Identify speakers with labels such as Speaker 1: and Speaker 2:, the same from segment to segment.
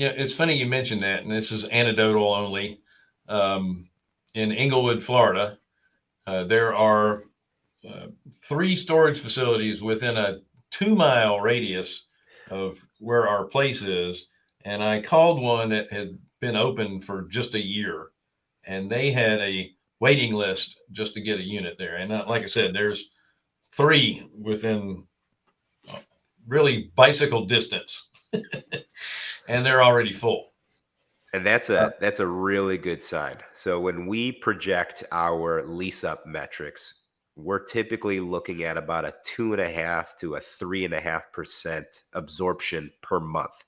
Speaker 1: Yeah, it's funny you mentioned that, and this is anecdotal only. Um, in Englewood, Florida, uh, there are uh, three storage facilities within a two mile radius of where our place is. And I called one that had been open for just a year and they had a waiting list just to get a unit there. And uh, like I said, there's three within uh, really bicycle distance and they're already full.
Speaker 2: And that's a uh, that's a really good sign. So when we project our lease up metrics, we're typically looking at about a two and a half to a three and a half percent absorption per month.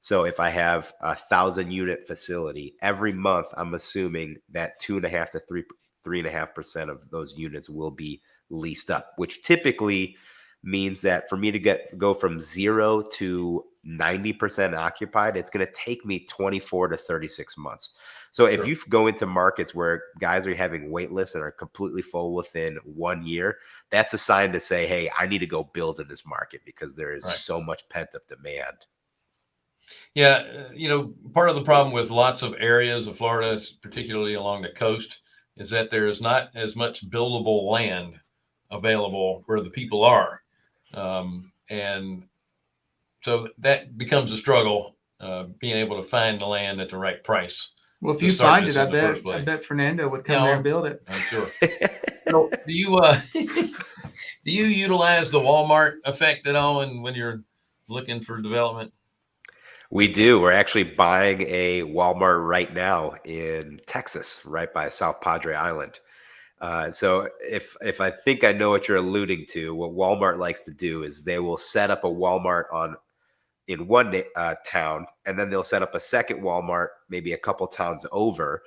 Speaker 2: So if I have a thousand unit facility every month, I'm assuming that two and a half to three three and a half percent of those units will be leased up, which typically means that for me to get go from zero to 90% occupied, it's going to take me 24 to 36 months. So if you go into markets where guys are having wait lists and are completely full within one year, that's a sign to say, hey, I need to go build in this market because there is right. so much pent up demand.
Speaker 1: Yeah, uh, you know, part of the problem with lots of areas of Florida, particularly along the coast, is that there is not as much buildable land available where the people are. Um, and so that becomes a struggle, uh, being able to find the land at the right price.
Speaker 3: Well, if you find it, I bet I bet Fernando would come there and build it.
Speaker 1: I'm sure. so, do you uh, do you utilize the Walmart effect at all, and when you're looking for development?
Speaker 2: We do. We're actually buying a Walmart right now in Texas, right by South Padre Island. Uh, so if if I think I know what you're alluding to, what Walmart likes to do is they will set up a Walmart on in one uh, town, and then they'll set up a second Walmart maybe a couple towns over,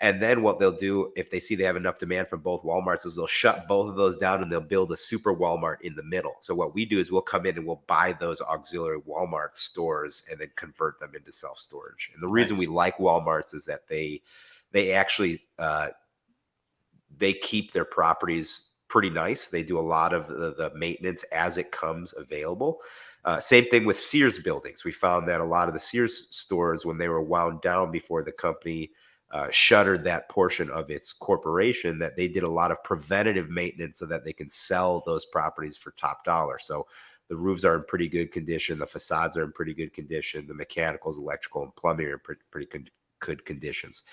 Speaker 2: and then what they'll do if they see they have enough demand from both Walmarts is they'll shut both of those down and they'll build a super Walmart in the middle. So what we do is we'll come in and we'll buy those auxiliary Walmart stores and then convert them into self storage. And the reason we like Walmarts is that they they actually uh, they keep their properties pretty nice. They do a lot of the, the maintenance as it comes available. Uh, same thing with Sears buildings. We found that a lot of the Sears stores, when they were wound down before the company uh, shuttered that portion of its corporation that they did a lot of preventative maintenance so that they can sell those properties for top dollar. So the roofs are in pretty good condition, the facades are in pretty good condition, the mechanicals, electrical, and plumbing are in pretty, pretty good conditions.